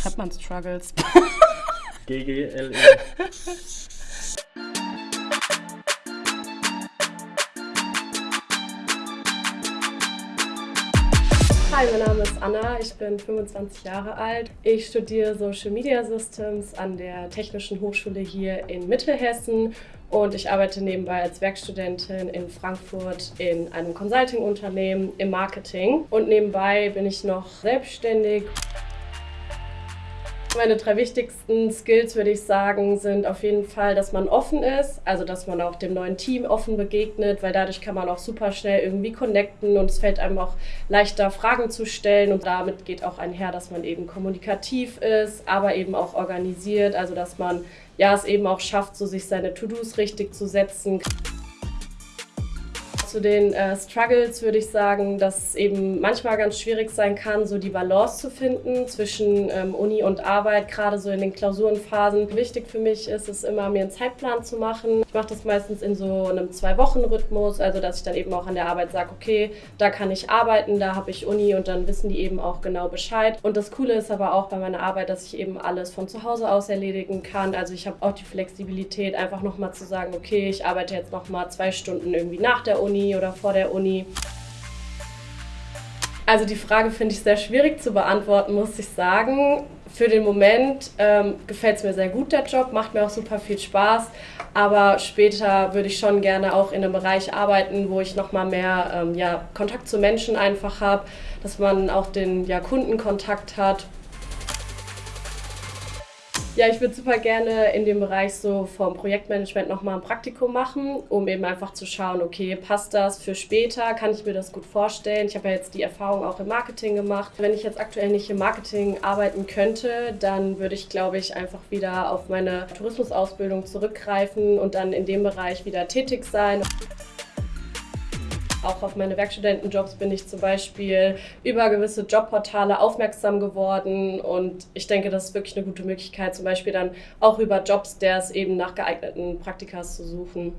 schreibt man Struggles? GGLE. Hi, mein Name ist Anna, ich bin 25 Jahre alt. Ich studiere Social Media Systems an der Technischen Hochschule hier in Mittelhessen und ich arbeite nebenbei als Werkstudentin in Frankfurt in einem Consulting-Unternehmen im Marketing. Und nebenbei bin ich noch selbstständig. Meine drei wichtigsten Skills, würde ich sagen, sind auf jeden Fall, dass man offen ist, also dass man auch dem neuen Team offen begegnet, weil dadurch kann man auch super schnell irgendwie connecten und es fällt einem auch leichter, Fragen zu stellen und damit geht auch einher, dass man eben kommunikativ ist, aber eben auch organisiert, also dass man ja es eben auch schafft, so sich seine To-Dos richtig zu setzen. Zu den äh, Struggles würde ich sagen, dass es eben manchmal ganz schwierig sein kann, so die Balance zu finden zwischen ähm, Uni und Arbeit, gerade so in den Klausurenphasen. Wichtig für mich ist es immer, mir einen Zeitplan zu machen. Ich mache das meistens in so einem Zwei-Wochen-Rhythmus, also dass ich dann eben auch an der Arbeit sage, okay, da kann ich arbeiten, da habe ich Uni und dann wissen die eben auch genau Bescheid. Und das Coole ist aber auch bei meiner Arbeit, dass ich eben alles von zu Hause aus erledigen kann. Also ich habe auch die Flexibilität, einfach nochmal zu sagen, okay, ich arbeite jetzt nochmal zwei Stunden irgendwie nach der Uni Uni oder vor der Uni? Also die Frage finde ich sehr schwierig zu beantworten, muss ich sagen. Für den Moment ähm, gefällt es mir sehr gut, der Job, macht mir auch super viel Spaß. Aber später würde ich schon gerne auch in einem Bereich arbeiten, wo ich nochmal mehr ähm, ja, Kontakt zu Menschen einfach habe, dass man auch den ja, Kundenkontakt hat ja, ich würde super gerne in dem Bereich so vom Projektmanagement nochmal ein Praktikum machen, um eben einfach zu schauen, okay, passt das für später? Kann ich mir das gut vorstellen? Ich habe ja jetzt die Erfahrung auch im Marketing gemacht. Wenn ich jetzt aktuell nicht im Marketing arbeiten könnte, dann würde ich, glaube ich, einfach wieder auf meine Tourismusausbildung zurückgreifen und dann in dem Bereich wieder tätig sein. Auch auf meine Werkstudentenjobs bin ich zum Beispiel über gewisse Jobportale aufmerksam geworden und ich denke, das ist wirklich eine gute Möglichkeit, zum Beispiel dann auch über Jobs, der es eben nach geeigneten Praktikas zu suchen.